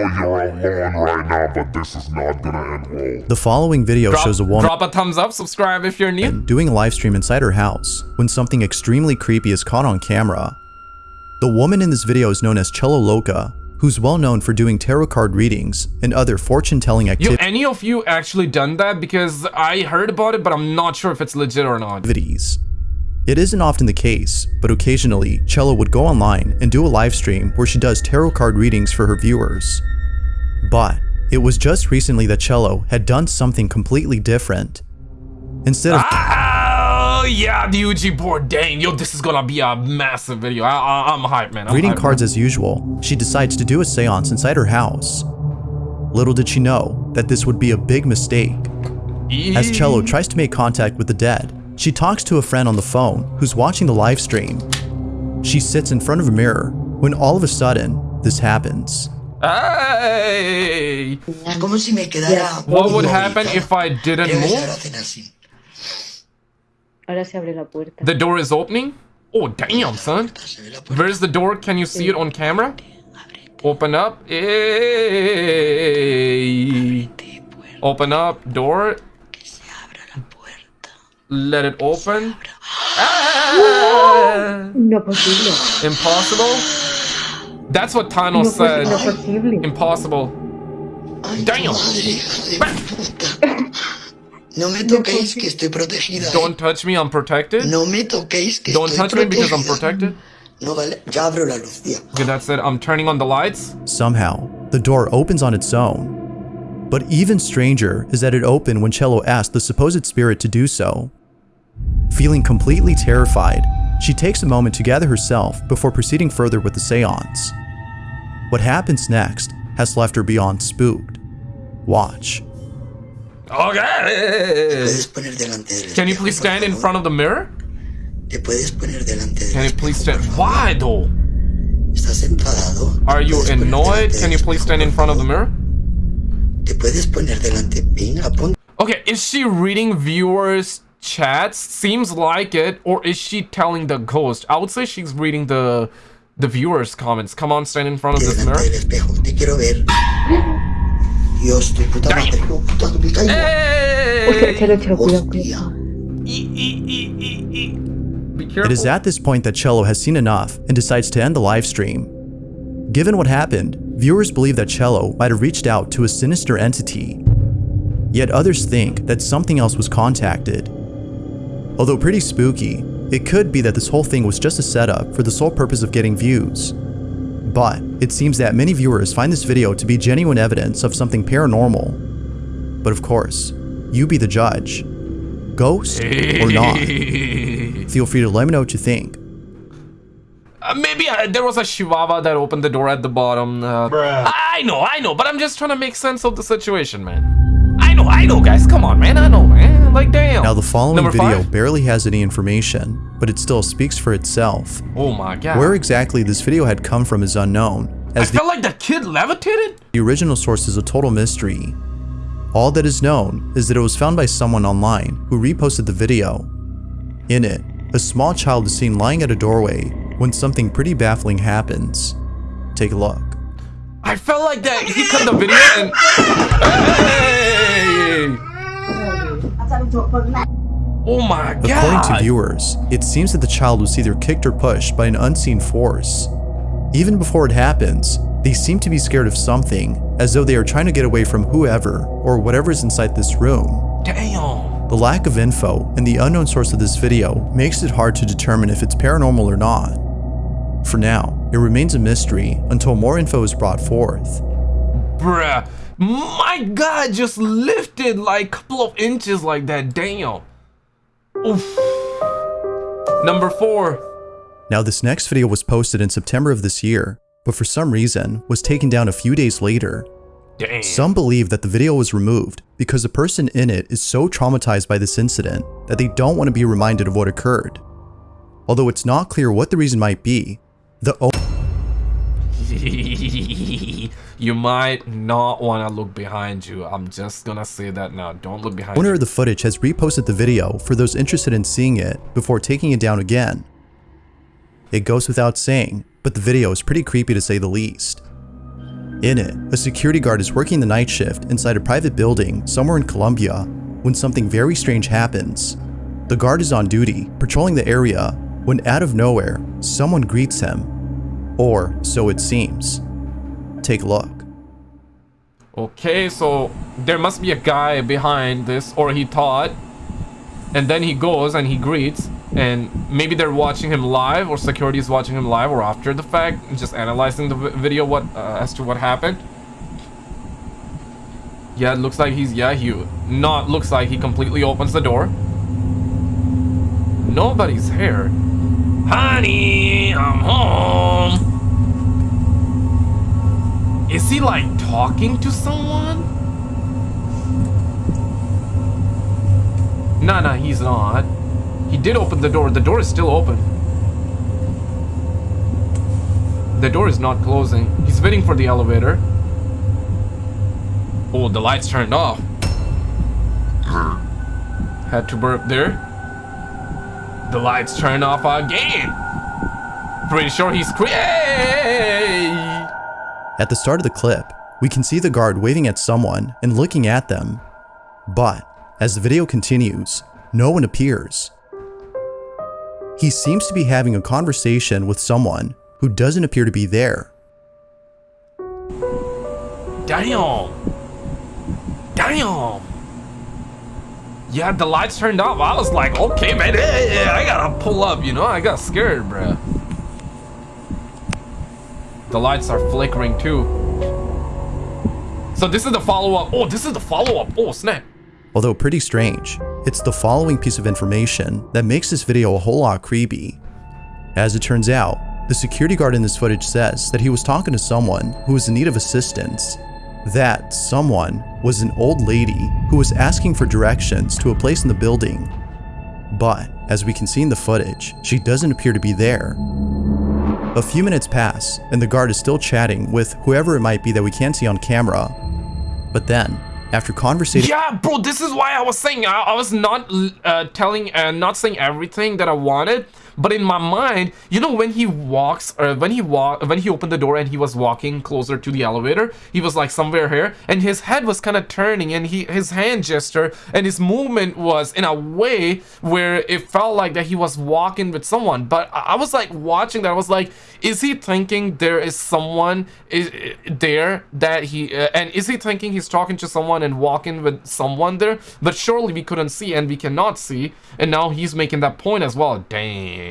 know you're alone right now, but this is not gonna end well. The following video Drop, shows a woman drop a thumbs up, subscribe if you're new. doing a live stream inside her house when something extremely creepy is caught on camera. The woman in this video is known as Cello Loca, who's well known for doing tarot card readings and other fortune-telling Yo, activities. any of you actually done that? Because I heard about it, but I'm not sure if it's legit or not. activities. It isn't often the case, but occasionally, Cello would go online and do a live stream where she does tarot card readings for her viewers. But it was just recently that Cello had done something completely different. Instead of Oh, yeah, board. Dang, yo, this is gonna be a massive video. I, I'm hyped, man. I'm reading hyped, cards as usual, she decides to do a seance inside her house. Little did she know that this would be a big mistake. As Cello tries to make contact with the dead, she talks to a friend on the phone who's watching the live stream. She sits in front of a mirror when all of a sudden, this happens. Hey! Como si me quedara What would happen if I didn't move? hacen así. Ahora se abre la puerta. The door is opening? Oh, damn, son. Se ve la puerta. Where's the door? Can you see it on camera? Open up. Hey. Open up. Door. Let it open. Ah, No posible. impossible? That's what No, Thanos no said. posible. Impossible. Ay, Damn. madre, hija de puta. No me toquéis que estoy protegida. ¿eh? Don't touch me, I'm protected. No me toquéis que Don't estoy touch me because I'm protected. No vale, ya abro la luz, tía. Okay, that's it. I'm turning on the lights. Somehow, the door opens on its own. But even stranger is that it opened when Cello asked the supposed spirit to do so. Feeling completely terrified, she takes a moment to gather herself before proceeding further with the seance. What happens next has left her beyond spooked. Watch. Okay. Puedes poner delante del Can you please stand in front of the mirror? Te puedes poner delante del Can you please stand? Why though? Are you annoyed? Can you please stand in front of the mirror? Te puedes poner delante. Venga, pon. Okay, is she reading viewers' chats? Seems like it. Or is she telling the ghost? I would say she's reading the the viewers' comments. Come on, stand in front of this mirror. It is at this point that Cello has seen enough and decides to end the live stream. Given what happened, viewers believe that Cello might have reached out to a sinister entity. Yet others think that something else was contacted. Although pretty spooky, it could be that this whole thing was just a setup for the sole purpose of getting views. But it seems that many viewers find this video to be genuine evidence of something paranormal. But of course, you be the judge. Ghost or not? Feel free to let me know what you think. Uh, maybe uh, there was a chihuahua that opened the door at the bottom. Uh, I know, I know, but I'm just trying to make sense of the situation, man. I know, I know, guys. Come on, man. I know, man. Like, damn. Now the following Number video five? barely has any information, but it still speaks for itself. Oh my god. Where exactly this video had come from is unknown, I as the, felt like the kid levitated. the original source is a total mystery. All that is known is that it was found by someone online who reposted the video. In it, a small child is seen lying at a doorway when something pretty baffling happens. Take a look. I felt like that. He cut the video and. Hey! Oh my According to viewers, it seems that the child was either kicked or pushed by an unseen force. Even before it happens, they seem to be scared of something, as though they are trying to get away from whoever or whatever is inside this room. Damn. The lack of info and the unknown source of this video makes it hard to determine if it's paranormal or not. For now, it remains a mystery until more info is brought forth. Bruh. My god just lifted like a couple of inches like that. Damn. Oof. Number four. Now this next video was posted in September of this year, but for some reason was taken down a few days later. Damn. Some believe that the video was removed because the person in it is so traumatized by this incident that they don't want to be reminded of what occurred. Although it's not clear what the reason might be, the you might not want to look behind you. I'm just gonna say that now. Don't look behind owner you. of the footage has reposted the video for those interested in seeing it before taking it down again. It goes without saying, but the video is pretty creepy to say the least. In it, a security guard is working the night shift inside a private building somewhere in Colombia when something very strange happens. The guard is on duty, patrolling the area, when out of nowhere, someone greets him. Or so it seems. Take a look. Okay, so there must be a guy behind this, or he thought. And then he goes and he greets, and maybe they're watching him live, or security is watching him live, or after the fact, just analyzing the video what uh, as to what happened. Yeah, it looks like he's yeah he not looks like he completely opens the door. Nobody's here. Honey, I'm home. Is he like talking to someone? No, no, he's not. He did open the door. The door is still open. The door is not closing. He's waiting for the elevator. Oh, the lights turned off. Had to burp there. The lights turned off again. Pretty sure he's Hey! At the start of the clip, we can see the guard waving at someone and looking at them. But as the video continues, no one appears. He seems to be having a conversation with someone who doesn't appear to be there. Damn. Damn. Yeah, the lights turned off. I was like, okay, man, hey, I gotta pull up, you know? I got scared, bruh. The lights are flickering too. So this is the follow-up. Oh, this is the follow-up. Oh, snap. Although pretty strange, it's the following piece of information that makes this video a whole lot creepy. As it turns out, the security guard in this footage says that he was talking to someone who was in need of assistance. That someone was an old lady who was asking for directions to a place in the building. But, as we can see in the footage, she doesn't appear to be there. A few minutes pass, and the guard is still chatting with whoever it might be that we can't see on camera. But then, after conversating Yeah, bro, this is why I was saying I, I was not uh, telling, uh, not saying everything that I wanted. But in my mind, you know, when he walks, or when he walk, when he opened the door and he was walking closer to the elevator, he was like somewhere here, and his head was kind of turning, and he his hand gesture and his movement was in a way where it felt like that he was walking with someone. But I, I was like watching that, I was like, is he thinking there is someone is there that he, uh, and is he thinking he's talking to someone and walking with someone there? But surely we couldn't see and we cannot see, and now he's making that point as well. Damn.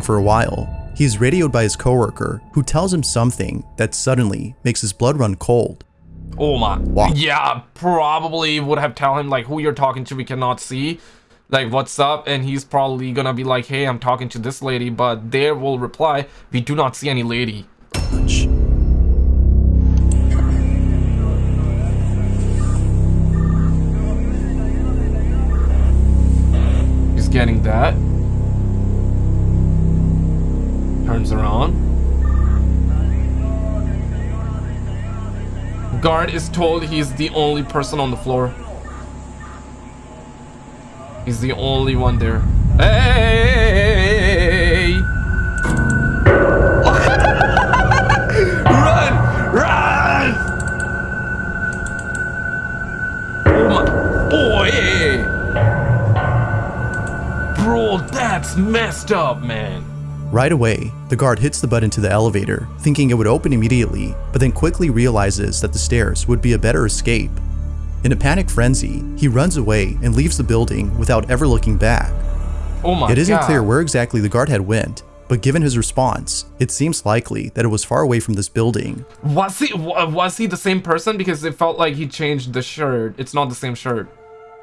For a while, he is radioed by his coworker who tells him something that suddenly makes his blood run cold. Oh my. Wow. Yeah, probably would have tell him like who you're talking to. We cannot see. Like what's up, and he's probably gonna be like, "Hey, I'm talking to this lady," but there will reply, "We do not see any lady." He's getting that. Turns around. Guard is told he's the only person on the floor. He's the only one there. Hey! run! Run! Oh my boy! Bro, that's messed up, man. Right away, the guard hits the button to the elevator, thinking it would open immediately, but then quickly realizes that the stairs would be a better escape. In a panic frenzy, he runs away and leaves the building without ever looking back. Oh my It isn't God. clear where exactly the guard had went, but given his response, it seems likely that it was far away from this building. Was he was he the same person? Because it felt like he changed the shirt. It's not the same shirt.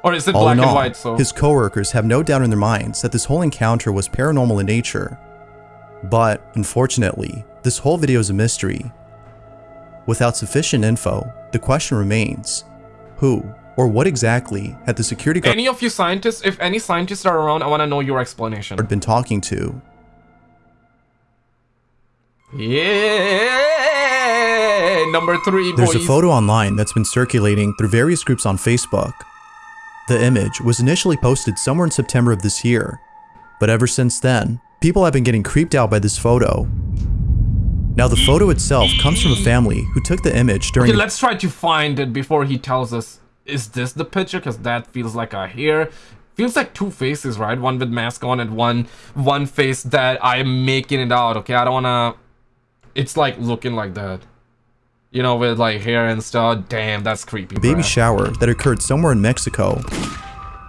Or is it All black in and all, white? So his coworkers have no doubt in their minds that this whole encounter was paranormal in nature. But, unfortunately, this whole video is a mystery. Without sufficient info, the question remains, who or what exactly had the security guard any of you scientists, if any scientists are around, I want to know your explanation. been talking to? Yeah, number three, boys. There's a photo online that's been circulating through various groups on Facebook. The image was initially posted somewhere in September of this year, but ever since then, people have been getting creeped out by this photo. Now the photo itself comes from a family who took the image during Okay, let's try to find it before he tells us. Is this the picture? Because that feels like a hair. Feels like two faces, right? One with mask on and one one face that I'm making it out. Okay, I don't wanna. It's like looking like that. You know, with like hair and stuff. Damn, that's creepy. baby bruh. shower that occurred somewhere in Mexico.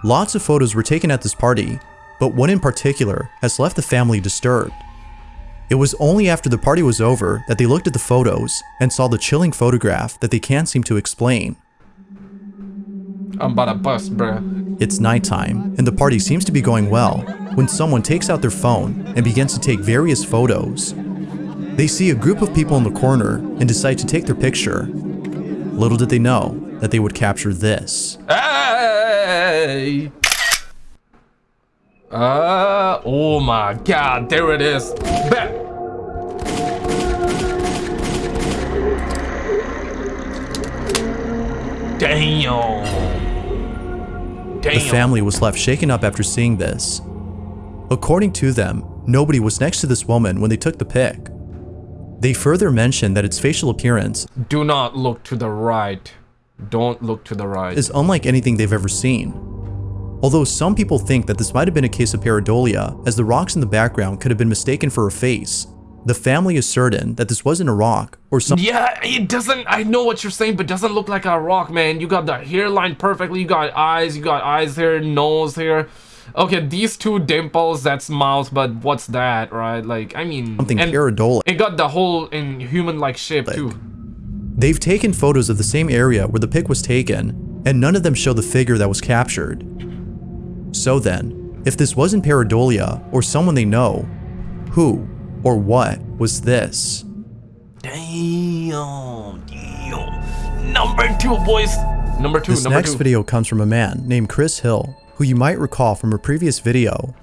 Lots of photos were taken at this party, but one in particular has left the family disturbed. It was only after the party was over that they looked at the photos and saw the chilling photograph that they can't seem to explain. I'm about to bust, bruh. It's nighttime, and the party seems to be going well when someone takes out their phone and begins to take various photos. They see a group of people in the corner and decide to take their picture. Little did they know that they would capture this. Hey! Uh, oh my god, there it is. Bet. Damn. Damn. The family was left shaken up after seeing this. According to them, nobody was next to this woman when they took the pic. They further mentioned that its facial appearance Do not look to the right. Don't look to the right. is unlike anything they've ever seen. Although some people think that this might have been a case of pareidolia, as the rocks in the background could have been mistaken for a face, the family is certain that this wasn't a rock or something Yeah, it doesn't. I know what you're saying, but it doesn't look like a rock, man. You got the hairline perfectly. You got eyes. You got eyes here, nose here. Okay, these two dimples. That's mouth, but what's that, right? Like, I mean, something and pareidolia. it got the whole in human-like shape too. They've taken photos of the same area where the pic was taken, and none of them show the figure that was captured. So then, if this wasn't pareidolia or someone they know, who or what was this? Damn, damn. Number two, boys. Number two. This number next two. video comes from a man named Chris Hill, who you might recall from a previous video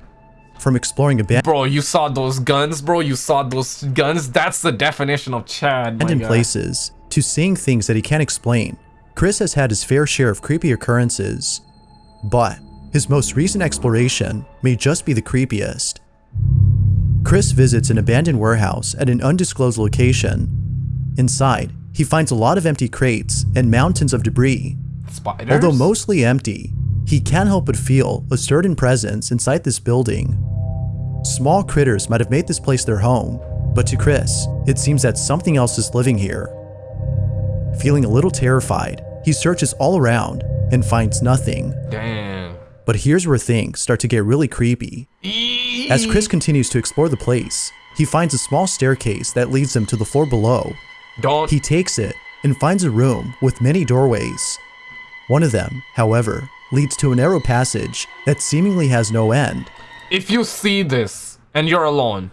from exploring abandoned Bro, you saw those guns, bro. You saw those guns. That's the definition of Chad. And in places to seeing things that he can't explain. Chris has had his fair share of creepy occurrences, but his most recent exploration may just be the creepiest. Chris visits an abandoned warehouse at an undisclosed location. Inside, he finds a lot of empty crates and mountains of debris. Spiders. Although mostly empty, he can't help but feel a certain presence inside this building. Small critters might have made this place their home, but to Chris, it seems that something else is living here. Feeling a little terrified, he searches all around and finds nothing. Damn. But here's where things start to get really creepy. As Chris continues to explore the place, he finds a small staircase that leads him to the floor below. Don't. He takes it and finds a room with many doorways. One of them, however, leads to a narrow passage that seemingly has no end. if you see this and you're alone,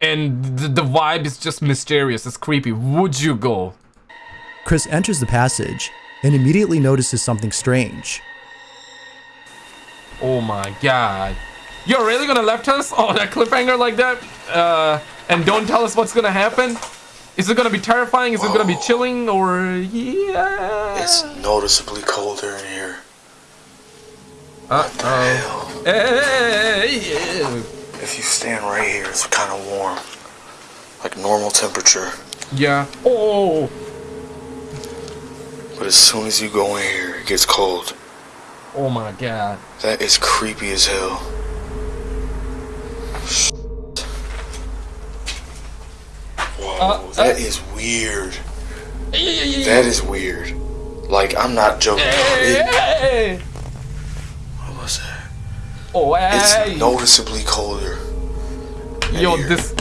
and the, the vibe is just mysterious, it's creepy, would you go? Chris enters the passage and immediately notices something strange. Oh my god. You're really gonna left us? Oh, that cliffhanger like that? Uh, and don't tell us what's gonna happen? Is it gonna be terrifying? Is it gonna be chilling? Or, yeah. It's noticeably colder in here. Uh-oh. Hey, If you stand right here, it's kind of warm. Like normal temperature. yeah. Oh. But as soon as you go in here, it gets cold. Oh my god. That is creepy as hell. Whoa, Uh, that uh. is weird. That is weird. Like, I'm not joking. It, Hey. what was that? Oh, It's noticeably colder. Yo, here. this.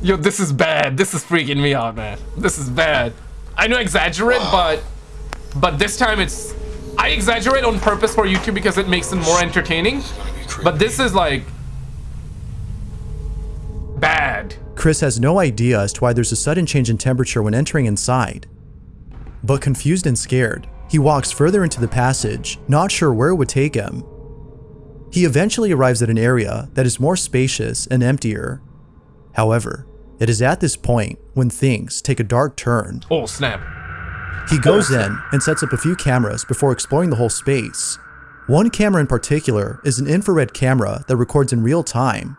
Yo, this is bad. This is freaking me out, man. This is bad. I know exaggerate, but but this time it's I exaggerate on purpose for YouTube because it makes it more entertaining. gonna be creepy. But this is like bad. Chris has no idea as to why there's a sudden change in temperature when entering inside. But confused and scared, he walks further into the passage, not sure where it would take him. He eventually arrives at an area that is more spacious and emptier. However, it is at this point when things take a dark turn. Oh snap. He goes in and sets up a few cameras before exploring the whole space. One camera in particular is an infrared camera that records in real time.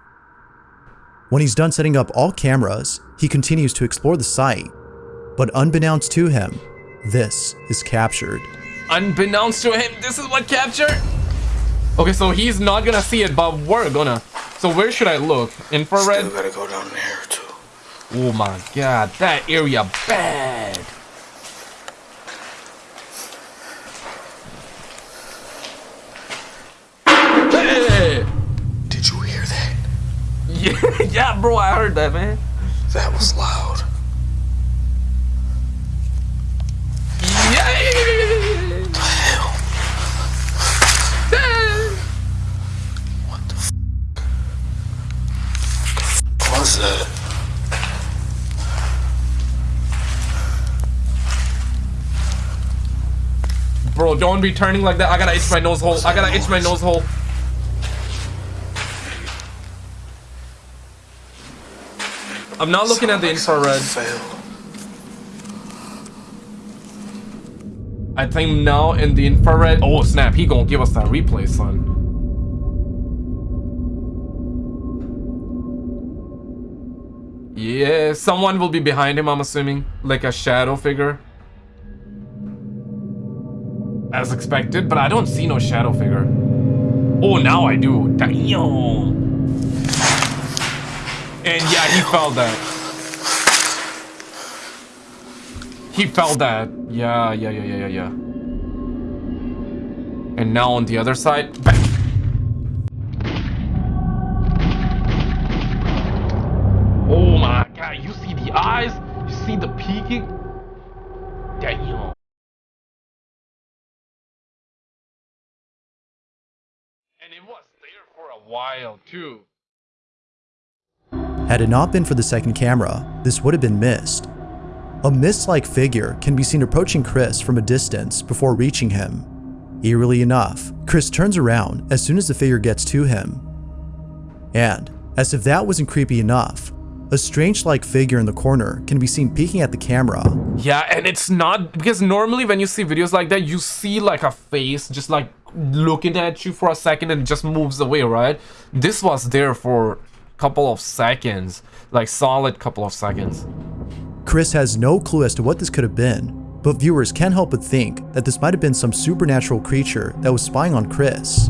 When he's done setting up all cameras, he continues to explore the site. But unbeknownst to him, this is captured. Unbeknownst to him, this is what captured. Okay, so he's not gonna see it, but we're gonna. So where should I look? Infrared? Still gotta go down there too. Oh my god, that area bad. Yeah, yeah, bro, I heard that, man. That was loud. Yeah. The hell? What the f was that? Bro, don't be turning like that. I gotta itch my nose hole. I gotta itch my nose hole. I'm not looking at the infrared. I think now in the infrared. Oh snap, he gonna give us that replay, son. Yeah, someone will be behind him, I'm assuming. Like a shadow figure. As expected, but I don't see no shadow figure. Oh, now I do. Damn. And yeah, he felt that. He felt that. Yeah, yeah, yeah, yeah, yeah, yeah. And now on the other side, bang. Oh my god, you see the eyes? You see the peeking? Damn. And it was there for a while too. Had it not been for the second camera, this would have been missed. A mist-like figure can be seen approaching Chris from a distance before reaching him. Eerily enough, Chris turns around as soon as the figure gets to him. And, as if that wasn't creepy enough, a strange-like figure in the corner can be seen peeking at the camera. Yeah, and it's not because normally when you see videos like that, you see like a face just like looking at you for a second and just moves away, right? This was there for couple of seconds, like solid couple of seconds. Chris has no clue as to what this could have been, but viewers can't help but think that this might have been some supernatural creature that was spying on Chris.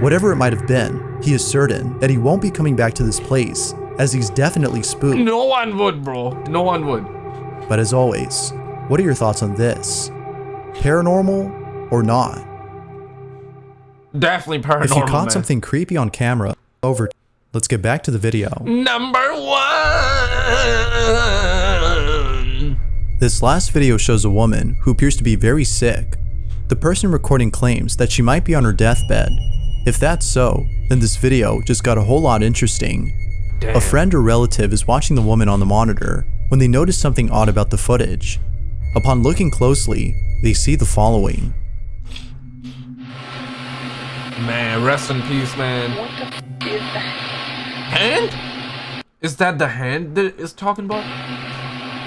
Whatever it might have been, he is certain that he won't be coming back to this place, as he's definitely spooked. No one would, bro. No one would. But as always, what are your thoughts on this? Paranormal or not? Definitely paranormal. If you caught man. something creepy on camera, over. Let's get back to the video. Number one. This last video shows a woman who appears to be very sick. The person recording claims that she might be on her deathbed. If that's so, then this video just got a whole lot interesting. A friend or relative is watching the woman on the monitor when they notice something odd about the footage. Upon looking closely, they see the following. Man, rest in peace, man. What the f is that? Hand? Is that the hand that is talking about?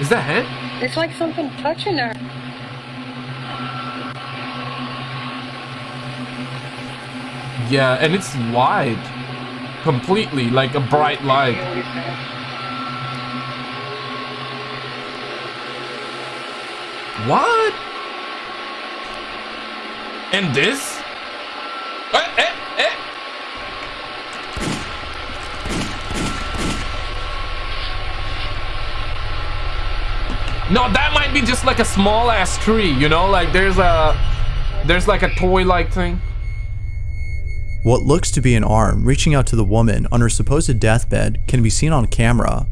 Is that hand? It's like something touching her. Yeah, and it's wide. Completely, like a bright light. What? And this? No, that might be just like a small ass tree, you know? Like there's a there's like a toy like thing. What looks to be an arm reaching out to the woman on her supposed deathbed can be seen on camera.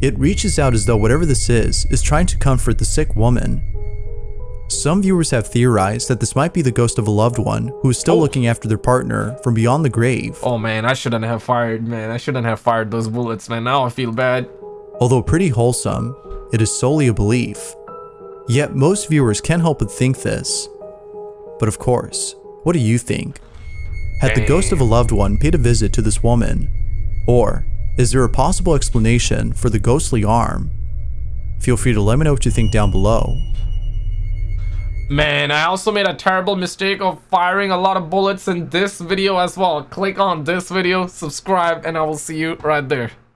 It reaches out as though whatever this is, is trying to comfort the sick woman. Some viewers have theorized that this might be the ghost of a loved one who is still Oh. looking after their partner from beyond the grave. Oh man, I shouldn't have fired, man. I shouldn't have fired those bullets, man. Now I feel bad. Although pretty wholesome, it is solely a belief. Yet most viewers can't help but think this. But of course, what do you think? Had the ghost of a loved one paid a visit to this woman? Or is there a possible explanation for the ghostly arm? Feel free to let me know what you think down below. Man, I also made a terrible mistake of firing a lot of bullets in this video as well. Click on this video, subscribe, and I will see you right there.